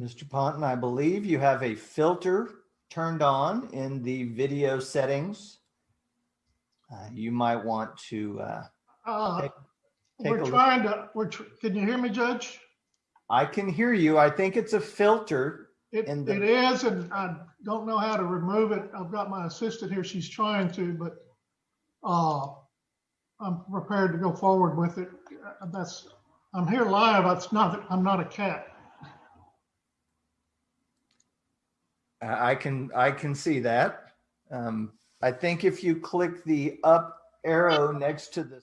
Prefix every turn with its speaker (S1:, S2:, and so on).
S1: Mr. Ponton, I believe you have a filter turned on in the video settings. Uh, You might want to, uh,
S2: Uh,
S1: Take- take
S2: We're
S1: look.
S2: trying to, we're, tr- can you hear me, Judge?
S1: I can hear you. I think it's a filter.
S2: It,
S1: In the-
S2: it is, and I don't know how to remove it. I've got my assistant here. She's trying to, but uh, I'm prepared to go forward with it. That's, I'm here live. It's not, I'm not a cat.
S1: I I can, I can see that. Um, I think if you click the up arrow next to the